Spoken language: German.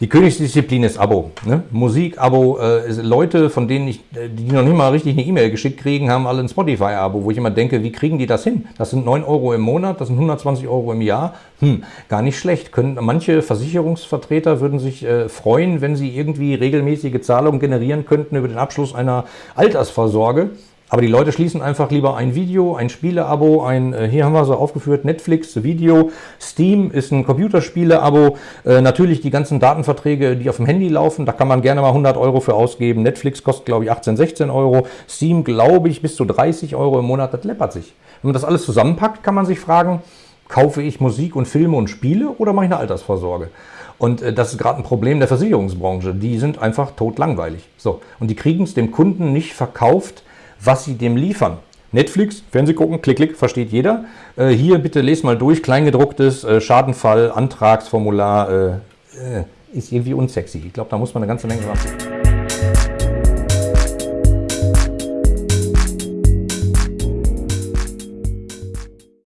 Die Königsdisziplin ist Abo. Ne? Musik-Abo. Äh, Leute, von denen ich, äh, die noch nicht mal richtig eine E-Mail geschickt kriegen, haben alle ein Spotify-Abo, wo ich immer denke, wie kriegen die das hin? Das sind 9 Euro im Monat, das sind 120 Euro im Jahr. Hm, gar nicht schlecht. Können, manche Versicherungsvertreter würden sich äh, freuen, wenn sie irgendwie regelmäßige Zahlungen generieren könnten über den Abschluss einer Altersvorsorge. Aber die Leute schließen einfach lieber ein Video, ein Spieleabo, ein, äh, hier haben wir so aufgeführt, Netflix, Video, Steam ist ein Computerspiele-Abo, äh, natürlich die ganzen Datenverträge, die auf dem Handy laufen, da kann man gerne mal 100 Euro für ausgeben. Netflix kostet, glaube ich, 18, 16 Euro, Steam, glaube ich, bis zu 30 Euro im Monat, das läppert sich. Wenn man das alles zusammenpackt, kann man sich fragen, kaufe ich Musik und Filme und Spiele oder mache ich eine Altersvorsorge? Und äh, das ist gerade ein Problem der Versicherungsbranche. Die sind einfach totlangweilig. So. Und die kriegen es dem Kunden nicht verkauft, was sie dem liefern. Netflix, Fernseh gucken, klick, klick, versteht jeder. Äh, hier bitte lest mal durch, kleingedrucktes äh, Schadenfall, Antragsformular, äh, äh ist irgendwie unsexy. Ich glaube, da muss man eine ganze Menge machen.